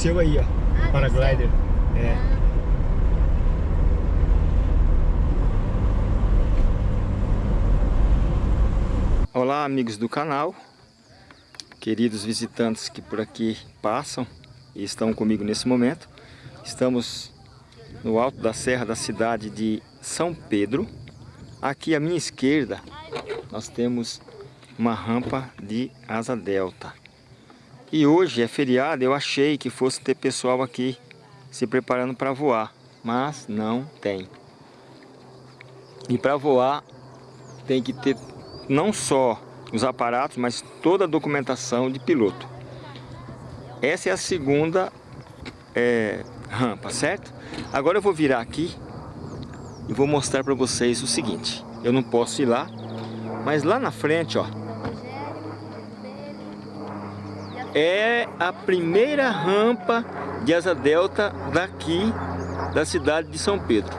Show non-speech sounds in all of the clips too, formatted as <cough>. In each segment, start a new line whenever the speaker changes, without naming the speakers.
Ah, desceu aí, ó.
Ah,
Paraglider. É. Olá, amigos do canal. Queridos visitantes que por aqui passam e estão comigo nesse momento. Estamos no alto da serra da cidade de São Pedro. Aqui à minha esquerda nós temos uma rampa de asa delta. E hoje é feriado, eu achei que fosse ter pessoal aqui se preparando para voar, mas não tem. E para voar tem que ter não só os aparatos, mas toda a documentação de piloto. Essa é a segunda é, rampa, certo? Agora eu vou virar aqui e vou mostrar para vocês o seguinte. Eu não posso ir lá, mas lá na frente, ó, é a primeira rampa de asa delta daqui da cidade de São Pedro.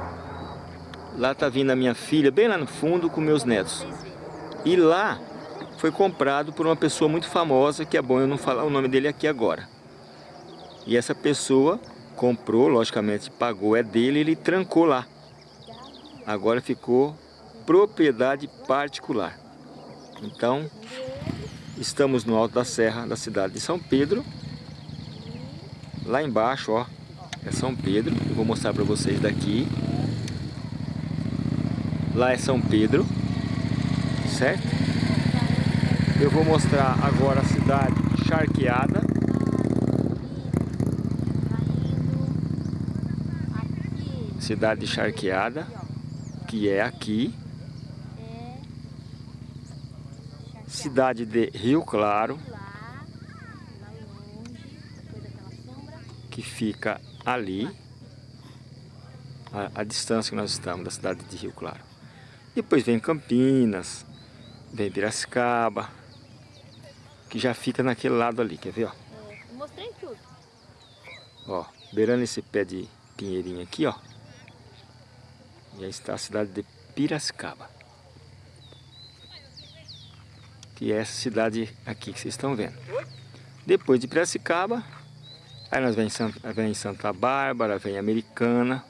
Lá tá vindo a minha filha, bem lá no fundo, com meus netos. E lá foi comprado por uma pessoa muito famosa, que é bom eu não falar o nome dele aqui agora. E essa pessoa comprou, logicamente pagou, é dele, ele trancou lá. Agora ficou propriedade particular. Então, estamos no alto da serra da cidade de São Pedro. Lá embaixo, ó, é São Pedro. Eu vou mostrar para vocês daqui. Lá é São Pedro, certo? Eu vou mostrar agora a cidade charqueada. Cidade charqueada, que é aqui. Cidade de Rio Claro, que fica ali, a, a distância que nós estamos da cidade de Rio Claro. Depois vem Campinas, vem Piracicaba, que já fica naquele lado ali, quer ver? Ó?
É, eu mostrei tudo.
Ó, beirando esse pé de pinheirinho aqui, ó, já está a cidade de Piracicaba. Que é essa cidade aqui que vocês estão vendo. Depois de Piracicaba, aí nós vem Santa, vem Santa Bárbara, vem Americana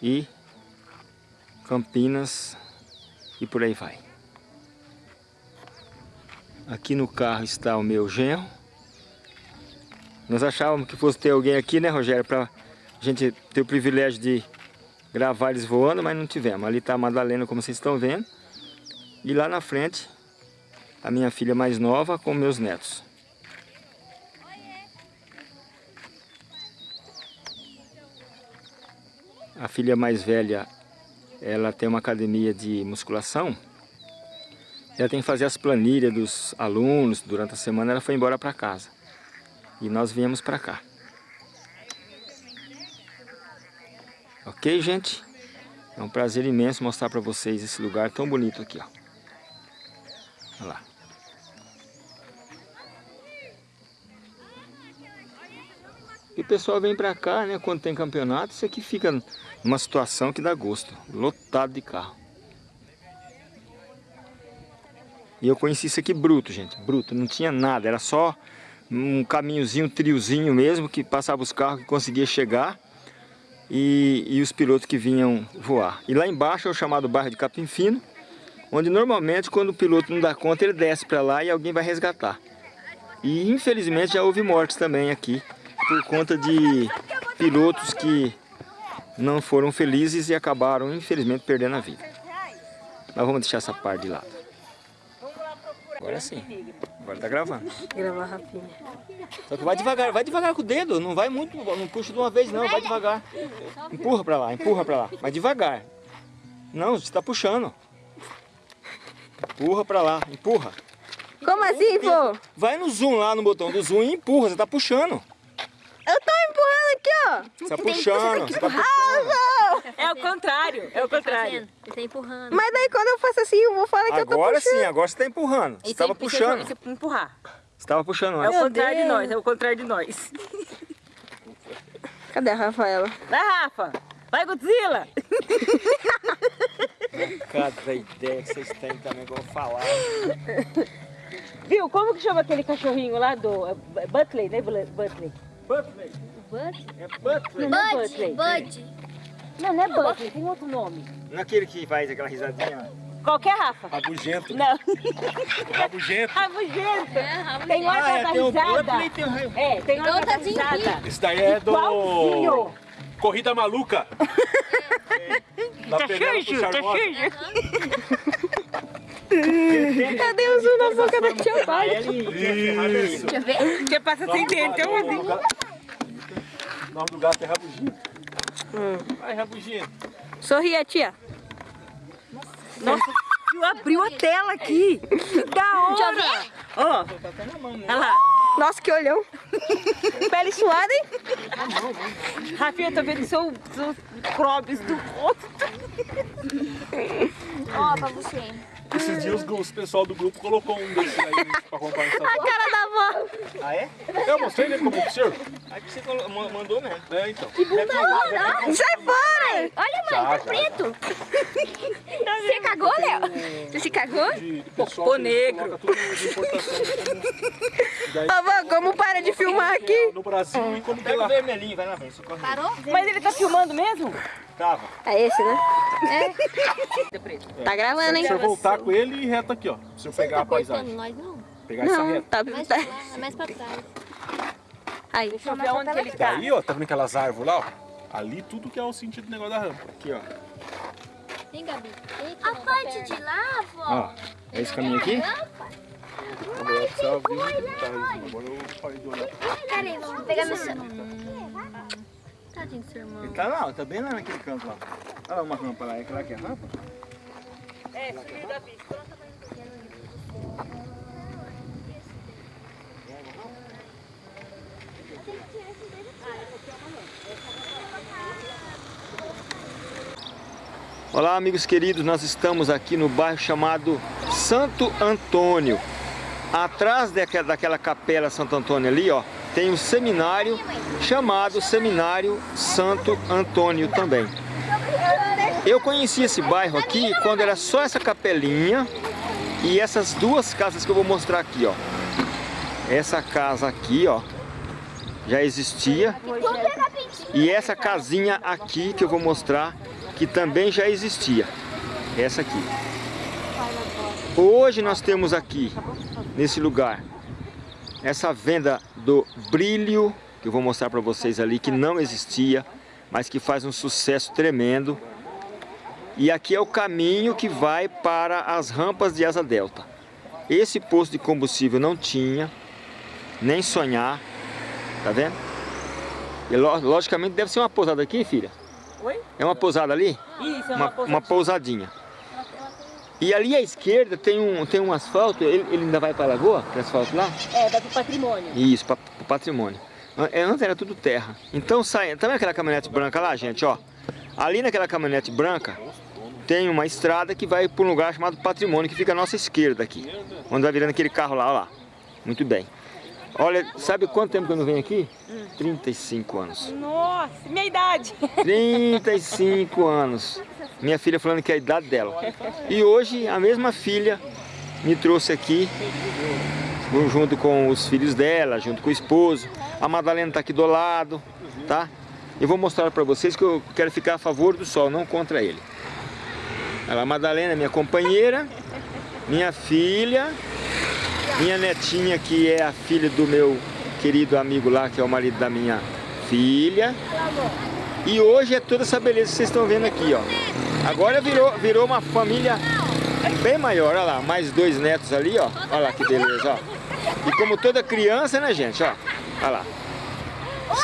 e Campinas e por aí vai. Aqui no carro está o meu genro. Nós achávamos que fosse ter alguém aqui, né, Rogério, para a gente ter o privilégio de gravar eles voando, mas não tivemos. Ali está a Madalena, como vocês estão vendo. E lá na frente, a minha filha mais nova com meus netos. A filha mais velha, ela tem uma academia de musculação. Ela tem que fazer as planilhas dos alunos durante a semana. Ela foi embora para casa. E nós viemos para cá. Ok, gente? É um prazer imenso mostrar para vocês esse lugar tão bonito aqui, ó. Olha lá. E o pessoal vem pra cá, né, quando tem campeonato, isso aqui fica numa situação que dá gosto, lotado de carro. E eu conheci isso aqui bruto, gente, bruto, não tinha nada, era só um caminhozinho, um triozinho mesmo, que passava os carros que conseguia chegar e, e os pilotos que vinham voar. E lá embaixo é o chamado bairro de Capim Fino, onde normalmente quando o piloto não dá conta, ele desce para lá e alguém vai resgatar. E infelizmente já houve mortes também aqui, por conta de pilotos que não foram felizes e acabaram infelizmente perdendo a vida. Mas vamos deixar essa parte de lado. Agora sim. Agora tá gravando.
Gravar rapinha.
Só que vai devagar, vai devagar com o dedo, não vai muito, não puxa de uma vez não, vai devagar. Empurra pra lá, empurra pra lá, mas devagar. Não, você tá puxando. Empurra pra lá, empurra.
Como assim, pô?
Vai no zoom lá no botão do zoom e empurra, você tá puxando.
Aqui, ó.
Você tá puxando, você tá puxando.
É o contrário, é o contrário.
Ele tá empurrando. Mas daí quando eu faço assim, eu vou falar que eu tô
Agora
puxando.
sim, agora você tá empurrando. Você tava puxando.
É empurrar.
Você tava puxando
É o contrário de nós, é o contrário de nós.
Cadê a Rafaela?
Vai, Rafa! Vai, Godzilla!
Cada ideia que vocês têm também, vou falar.
Viu? Como que chama aquele cachorrinho lá do... é Butley, né? Butler?
Butler.
Bud?
É Butler.
Não é
Bud. Bud.
Não, não é Butley, tem outro nome.
Naquele que faz aquela risadinha.
Qualquer Rafa.
Rabugento.
Não. <laughs>
Rabugento.
Rabugento.
É,
Tem hora
Ah, é, tem
risada.
Tem.
É, tem hora
Então tá
risada.
Esse daí é do...
Igualzinho.
Corrida Maluca. Da <laughs>
Tá
Penélope
sujo, tá sujo.
Cadê o zoom na boca da tia Pai?
Isso.
Deixa eu ver.
Você passa sem dente, eu
O nome do gato é Rabugento. Vai, Rabugento.
Sorria, tia.
Nossa, viu? abriu a tela aqui. Da hora. Ó, olha lá.
Nossa, que olhão. <laughs> Pele suada, hein?
Rafinha, eu tô vendo seu, seus crobes do rosto.
Ó, pra você.
Esses dias os, os pessoal do grupo colocou um desses aí pra comprar no
A cara da avó.
Ah, é?
Eu mostrei ele como senhor?
Aí que você mandou mesmo.
É, então.
Sai fora!
Olha, mãe, tá preto. Você cagou, Léo? Você se cagou?
Pô,
que
negro.
tudo de importação como- <laughs>
Avó, como para de filmar aqui?
no Brasil e como que
Pega o
lá.
vermelhinho, vai lá, vem. Socorre.
Parou?
Mas ele tá filmando mesmo?
Tava.
É esse, né?
É.
Tá gravando,
Se
hein?
o senhor voltar com ele e reta aqui, ó. Se eu pegar a paisagem.
nós não.
Pegar essa
Não,
reta.
tá...
Mais
tá...
pra lá, mais pra trás.
Aí.
Deixa eu ver onde que ele tá.
Daí, ó, tá vendo aquelas árvores lá, ó? Ali tudo que é o sentido do negócio da rampa.
Aqui, ó.
Vem, Gabi. A parte de lá, vó.
Ó, é esse caminho aqui?
Detalhes. Agora eu parei de olhar.
Peraí, vamos pegar meu celular. Tadinho do seu irmão.
Ele tá lá, ó, tá bem lá naquele canto lá. Olha lá uma rampa lá, é aquela que é rampa?
É, filho da bicha.
Olá, amigos queridos, nós estamos aqui no bairro chamado Santo Antônio. Atrás daquela, daquela capela Santo Antônio ali, ó, tem um seminário chamado Seminário Santo Antônio também. Eu conheci esse bairro aqui quando era só essa capelinha e essas duas casas que eu vou mostrar aqui, ó. Essa casa aqui, ó, já existia. E essa casinha aqui que eu vou mostrar, que também já existia. Essa aqui. Hoje nós temos aqui, nesse lugar, essa venda do brilho, que eu vou mostrar para vocês ali, que não existia, mas que faz um sucesso tremendo. E aqui é o caminho que vai para as rampas de Asa Delta. Esse posto de combustível não tinha, nem sonhar, tá vendo? E lo- logicamente deve ser uma pousada aqui, filha.
Oi?
É uma pousada ali?
Isso, é
Uma,
uma,
uma pousadinha. E ali à esquerda tem um, tem um asfalto, ele, ele ainda vai para a lagoa, aquele asfalto lá?
É, vai pro patrimônio.
Isso, para o patrimônio. É, Antes era tudo terra. Então sai, tá vendo aquela caminhonete branca lá, gente, ó? Ali naquela caminhonete branca tem uma estrada que vai para um lugar chamado patrimônio, que fica à nossa esquerda aqui. Onde vai virando aquele carro lá, ó lá. Muito bem. Olha, sabe quanto tempo que eu não venho aqui? 35 anos.
Nossa, minha idade. <laughs>
35 anos. Minha filha falando que é a idade dela. E hoje a mesma filha me trouxe aqui, junto com os filhos dela, junto com o esposo. A Madalena está aqui do lado, tá? Eu vou mostrar para vocês que eu quero ficar a favor do sol, não contra ele. Ela, a Madalena é minha companheira, minha filha, minha netinha que é a filha do meu querido amigo lá, que é o marido da minha filha. E hoje é toda essa beleza que vocês estão vendo aqui, ó. Agora virou, virou uma família bem maior, olha lá, mais dois netos ali, ó. Olha lá que beleza, ó. E como toda criança, né, gente, ó. Olha lá.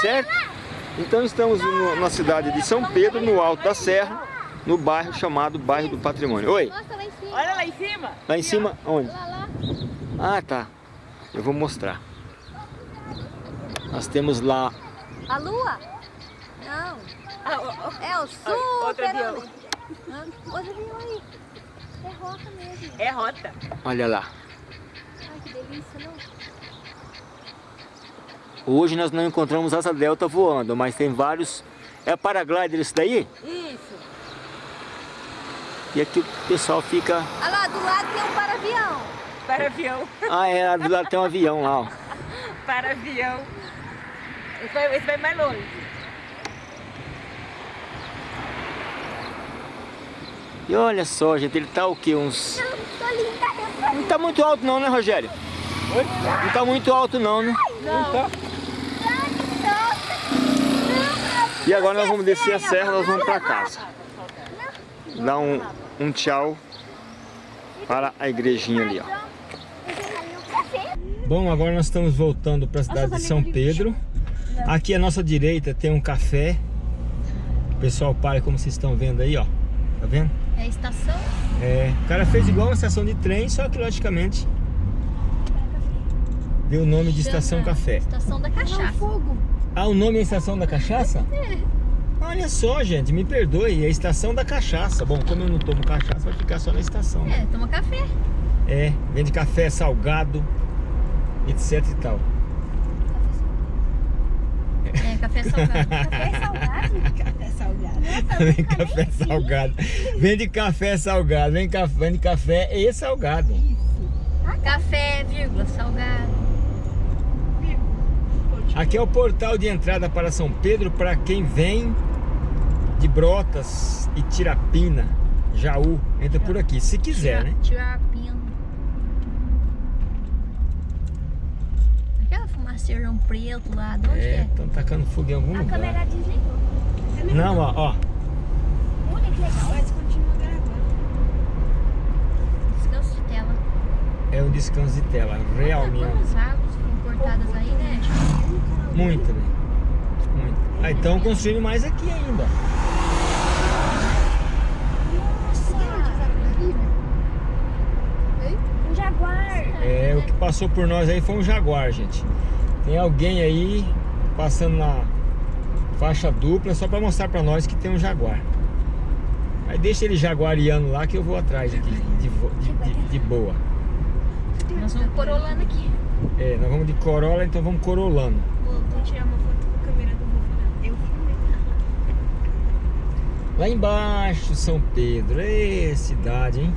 Certo? Então estamos no- na cidade de São Pedro, no alto da serra, no bairro chamado Bairro do Patrimônio. Oi,
Mostra lá em cima.
Olha lá em cima.
lá em cima, onde? Ah, tá. Eu vou mostrar. Nós temos lá
A lua? Não.
Ah.
É o super. Hã? Aí. É roca mesmo.
É rota.
Olha lá.
Ai, que delícia, não?
Hoje nós não encontramos asa delta voando, mas tem vários. É paraglider isso daí?
Isso.
E aqui o pessoal fica.
Olha lá, do lado tem um para-avião.
Para avião.
Ah, é, do lado tem um avião lá, ó. <laughs>
Para avião. Esse vai, esse vai mais longe.
E olha só, gente, ele tá o quê? Uns... Não tá muito alto não, né, Rogério? Não tá muito alto não, né? E agora nós vamos descer a serra, nós vamos pra casa. Dar um, um tchau para a igrejinha ali, ó. Bom, agora nós estamos voltando para a cidade de São Pedro. Aqui à nossa direita tem um café. O pessoal para como vocês estão vendo aí, ó. Tá vendo?
É a estação?
É, o cara fez igual uma estação de trem, só que logicamente deu o nome de estação
Chama
café.
Estação da cachaça.
Ah, o nome é estação da cachaça?
É.
Olha só, gente, me perdoe, é estação da cachaça. Bom, como eu não tomo cachaça, vai ficar só na estação. né?
É, toma café.
É, vende café salgado, etc e tal.
É, <laughs> café salgado.
Café salgado.
Vende café salgado. Vende café salgado, vende café, vende café e salgado.
café, vírgula, salgado.
Aqui é o portal de entrada para São Pedro para quem vem de Brotas e Tirapina, Jaú. Entra por aqui, se quiser, né?
Tirar a fumaceirão preto lá, de onde
É,
é?
estão tacando fogo em algum
A
lugar.
câmera desligou.
Não, ó, ó.
Olha que legal.
Mas continua gravando.
Descanso de tela.
É um descanso de tela, real
Olha
mesmo.
Quantas foram cortadas aí, né?
Muito, né? Muito. Ah, então construindo mais aqui ainda.
Um jaguar.
É, o que passou por nós aí foi um jaguar, gente. Tem alguém aí passando na faixa dupla só pra mostrar pra nós que tem um jaguar. Aí deixa ele jaguariano lá que eu vou atrás aqui, de, de- de- de boa.
Nós vamos corolando aqui.
É, nós vamos de Corolla, então vamos corolando.
Vou, tirar uma foto com a câmera do Rufo. Eu filmei.
Lá embaixo, São Pedro. Ê, cidade, hein?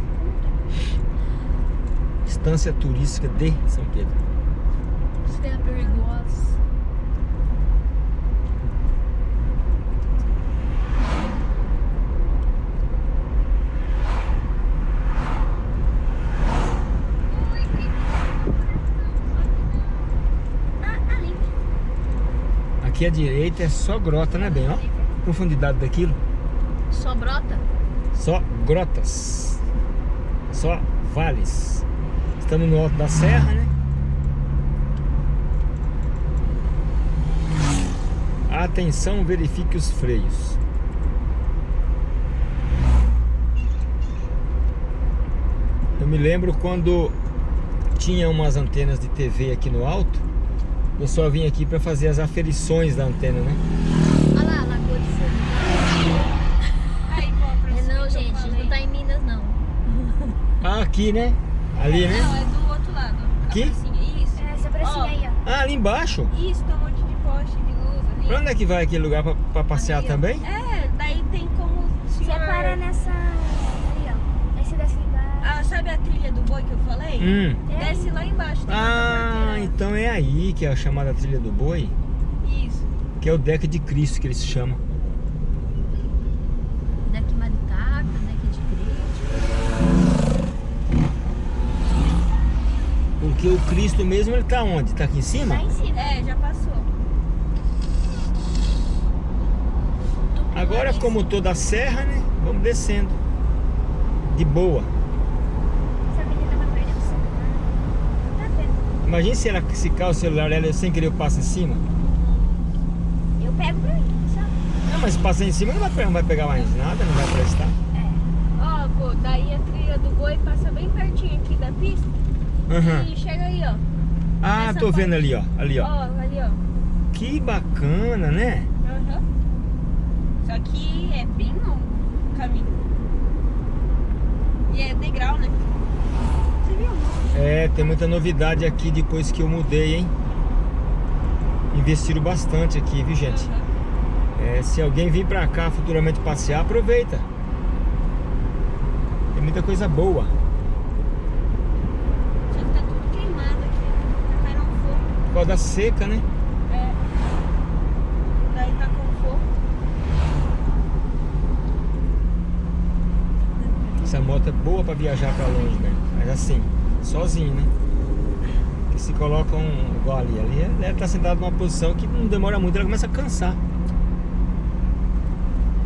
Estância turística de São Pedro.
Isso é perigoso.
Aqui à direita é só grota, né, bem? Ó, profundidade daquilo.
Só brota?
Só grotas. Só vales. Estamos no alto da serra, né? Atenção, verifique os freios. Eu me lembro quando tinha umas antenas de TV aqui no alto, o pessoal vinha aqui para fazer as aferições da antena, né?
Olha lá, Lagoa de Fogo. É não, gente, não tá em Minas, não.
Ah, aqui, né? Ali, né?
Não, é do outro lado.
Aqui?
A pracinha. Isso.
É, essa pracinha aí, ó.
Ah, ali embaixo.
Isso, tem um monte de poste de luz ali.
Pra onde é que vai aquele lugar pra, pra passear
Ali,
também?
É, daí tem como o
Você
senhor...
para nessa... Ali, ó. Aí você desce ali embaixo.
Ah, sabe a trilha do boi que eu falei?
Hum.
Desce lá embaixo. Tem
Ah, então é aí que é a chamada trilha do boi,
Isso.
que é o deck de Cristo que eles chamam.
Daqui Maritaca, daqui de Crete.
Porque o Cristo mesmo ele tá onde? Tá aqui em cima?
Lá em cima.
É, já passou.
Agora como toda a serra, né? Vamos descendo. De boa.
Essa menina vai perder o celular. Tá vendo?
Imagina se ela se cai o celular dela e sem querer eu passo em cima.
Eu pego pra mim, sabe?
Não, mas se passar em cima não vai, não vai pegar mais nada, não vai prestar.
Ó, pô, daí a trilha do boi passa bem pertinho aqui da pista.
Aham.
E chega aí, ó.
Ah,
Nessa
tô vendo
parte.
ali, ó. Ali,
Ó,
ó.
ali, ó.
Que bacana, né?
Aham. Só que é bem longo o caminho. E é degrau, né?
É, tem muita novidade aqui depois que eu mudei, hein? Investiram bastante aqui, viu, gente? É, se alguém vir pra cá futuramente passear, aproveita. Tem muita coisa boa.
Só que tá tudo queimado aqui. Né? Tá caindo um fogo.
Por causa da seca, né? Essa moto é boa pra viajar pra longe, né? Mas assim, sozinho, né? Porque se coloca um igual ali, ali ela deve estar sentada numa posição que não demora muito, ela começa a cansar.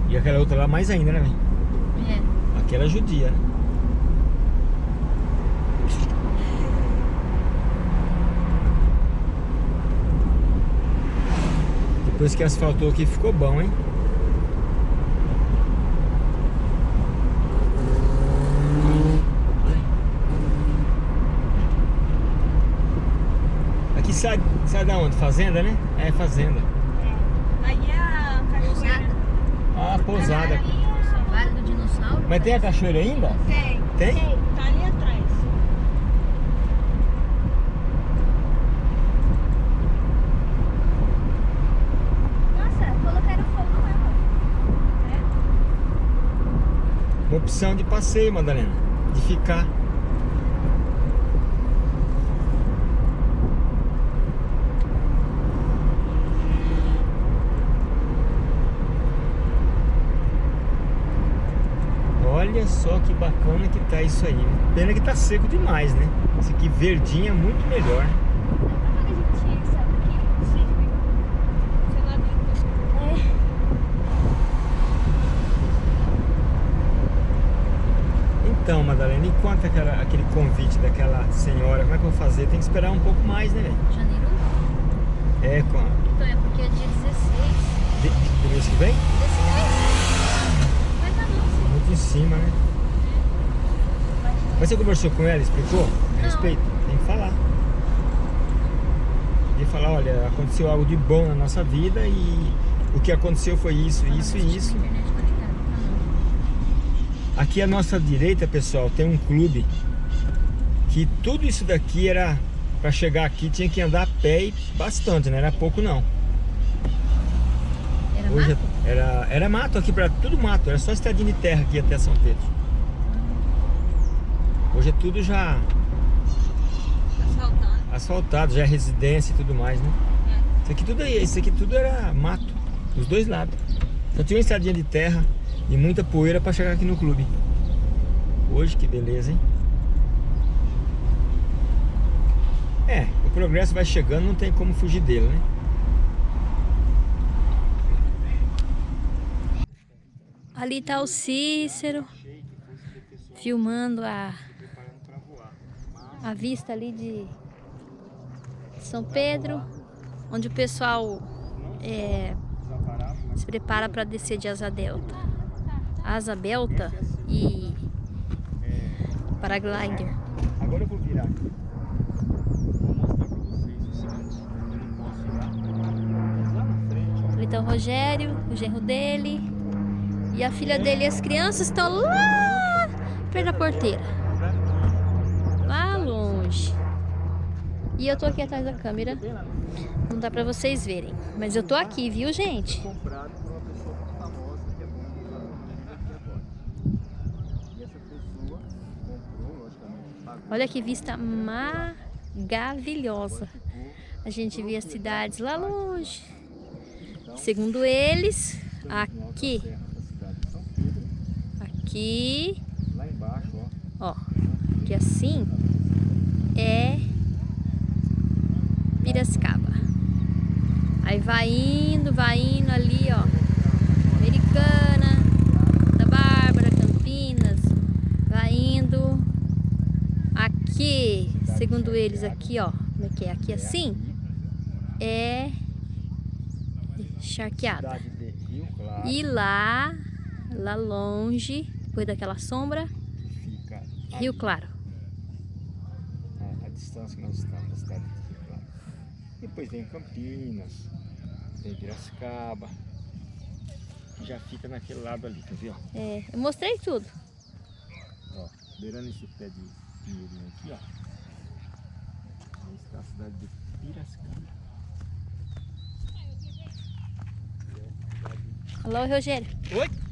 E aquela outra lá mais ainda, né, velho?
É.
Aquela é judia, né? Depois que asfaltou aqui ficou bom, hein? Aqui sai, sai da onde? Fazenda, né? É, fazenda.
Aí é a cachoeira.
Ah, pousada.
Vale do dinossauro.
Mas tem a cachoeira ainda?
Tem.
Tem?
Tá ali atrás.
Nossa, colocaram fogo lá, ó.
Uma opção de passeio, Madalena. De ficar. Olha só que bacana que tá isso aí. Pena que tá seco demais, né? Esse aqui verdinho é muito melhor. Então, Madalena, enquanto é aquela, aquele convite daquela senhora, como é que eu vou fazer? Tem que esperar um pouco mais, né, velho?
Janeiro?
É, quando?
Então, é porque é dia 16.
De, do mês que vem? 16 em cima, né? Mas você conversou com ela, explicou? A respeito? Tem que falar. Tem que falar, olha, aconteceu algo de bom na nossa vida e o que aconteceu foi isso, isso e isso.
Conectada. Tá
Aqui à nossa direita, pessoal, tem um clube que tudo isso daqui era para chegar aqui tinha que andar a pé e bastante, não era pouco não.
Era
Hoje
mato?
era era mato aqui para tudo mato, era só estradinha de terra aqui até São Pedro. Hoje é tudo já
Asfaltado.
asfaltado, já é residência e tudo mais, né? Isso aqui tudo aí, isso aqui tudo era mato, dos dois lados. Só tinha uma estradinha de terra e muita poeira para chegar aqui no clube. Hoje que beleza, hein? É, o progresso vai chegando, não tem como fugir dele, né?
Ali tá o Cícero filmando a, a vista ali de São Pedro, onde o pessoal é, se prepara para descer de asa delta. Asa delta e paraglider.
Agora eu vou virar aqui. Vou mostrar pra vocês o seguinte. Eu não posso ir lá. Mas lá na frente, ó.
Ali tá o Rogério, o genro dele e a filha dele. E as crianças estão lá perto da porteira, lá longe. E eu tô aqui atrás da câmera, não dá pra vocês verem, mas eu tô aqui, viu, gente? Olha que vista maravilhosa. A gente vê as cidades lá longe. Segundo eles, aqui,
Serra da cidade de São Pedro,
aqui,
lá embaixo, ó.
ó, que assim é Piracicaba. Aí vai indo, vai indo ali, ó. Americana, da Bárbara, Campinas, vai indo aqui, segundo eles aqui, ó, como é que é? Aqui assim é charqueada. E lá, lá longe, depois daquela sombra,
fica
Rio
ali,
Claro.
a, a distância que nós estamos da cidade de Rio Claro. Depois vem Campinas, vem Piracicaba. Já fica naquele lado ali, tá vendo?
É, eu mostrei tudo.
Ó, beirando esse pé de pinheirinho aqui, ó. Aí está a cidade de Piracicaba.
Alô, Rogério.
Oi?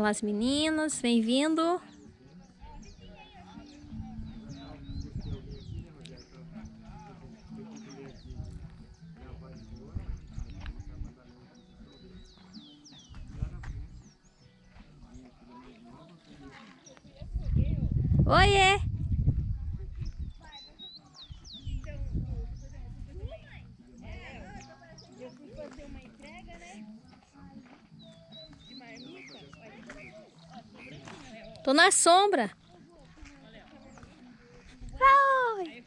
Olha lá as meninas, vem Tô na sombra. Oi.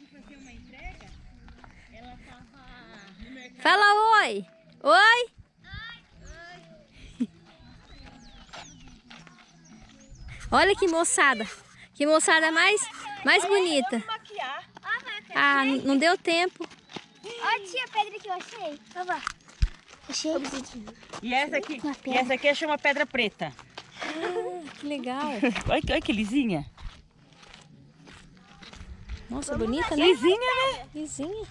Fala oi. Oi. <laughs> Olha que moçada. Que moçada mais, mais bonita. Ah, não deu tempo.
Ó, tia, a pedra que eu achei. Achei.
E essa aqui, e essa aqui chama pedra preta.
Que legal.
Olha, que- olha que lisinha.
Nossa, bonita, né?
Lisinha, né?
Lisinha.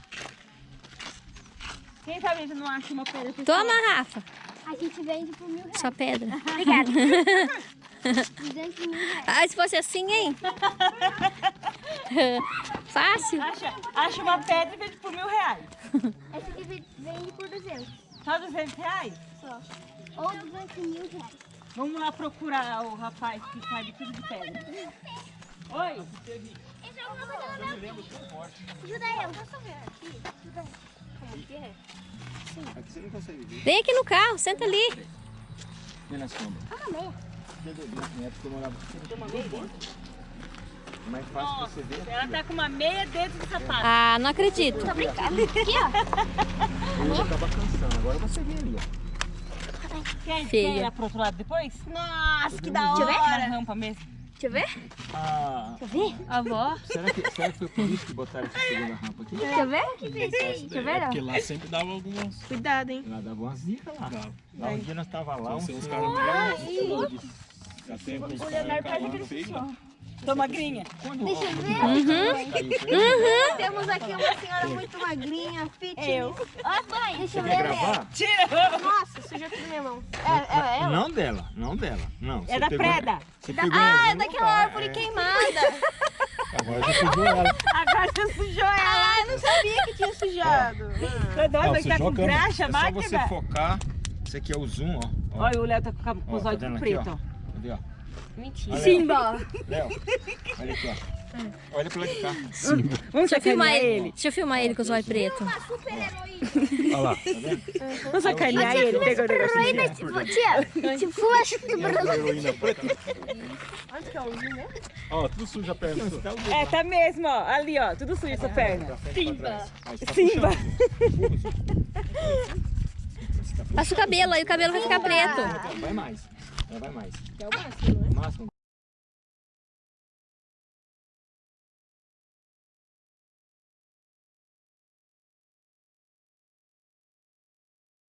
Quem sabe gente não acha uma pedra?
Toma, Rafa.
A gente vende por mil reais.
Sua pedra. <laughs>
Obrigada. <laughs> 200 mil reais.
Ah, se fosse assim, hein? <laughs> Fácil.
Acha, acha uma pedra e vende por mil reais.
Essa aqui ve- vende por 200
Só 200 reais?
só. Ou 200 mil reais.
Vamos lá procurar o rapaz que sabe tudo de pedra. Oi,
Esse é minha Ajuda eu. Deixa eu ver aqui. Ajuda. Como que é?
Aqui você não consegue ver.
Vem aqui no carro, senta ali.
Vem na sombra.
Ah.
Na época eu morava aqui. É mais fácil você ver.
ela tá com uma meia dentro do sapato.
Ah, não acredito.
Tô brincando. Aqui, ó.
Eu já tava cansando. Agora você vê ali, ó.
Quer,
Feia.
quer ir lá pro outro lado depois?
Nossa, que da
Deixa eu ver.
hora.
Na rampa mesmo.
Deixa eu ver.
Ah,
Deixa eu ver.
A avó.
será, que, será que foi por isso que botaram essa segunda rampa aqui?
Deixa eu ver. Deixa eu ver, ó.
Porque lá sempre dava algumas.
Cuidado, hein?
Ela dava umas dicas lá.
Dava.
Lá um dia nós tava lá, um
São os
senhor-
caras meio. Já sempre os caras cavando feio.
Tô magrinha.
Deixa eu ver.
Caiu, foi?
Temos aqui uma senhora muito magrinha, fitness. Eu. Ó, mãe, deixa eu ver.
gravar?
Tira!
Nossa, sujou tudo minha mão. É, é ela?
Não dela, não dela. Não,
É da Preda.
Pegou
Ah, é daquela
lugar,
árvore
é.
queimada. <laughs>
Agora já sujou ela.
Agora você sujou ela.
Ah, eu não sabia que tinha sujado.
Tá doido? Vai estar
sujou
com graxa,
É só você
máquina.
focar. Esse aqui é o zoom, ó. ó.
Olha, o Léo tá com a- com
Ó,
os
tá
olhos
aqui,
preto,
ó?
ó.
Cadê, ó?
Mentira.
Simba.
Léo, olha aqui, ó. Olha pro lado de cá.
Vamos
Deixa eu filmar ele.
ele.
Deixa eu filmar ele com os olhos pretos.
Uma super heroína.
Olha lá.
Tá vendo?
Vamos sacanear ele. Pegou o negócio
tia, tipo, fula
A heroína preta.
Onde que é o né?
Ó, tudo suja a perna.
Tá o
É,
lá.
tá mesmo, ó. Ali, ó. Tudo sujo essa perna.
Pra pra trás. Aí você tá
Simba. <laughs>
Passa o cabelo aí, o cabelo vai ficar preto.
Vai mais. Vai mais. É o máximo, né? O máximo.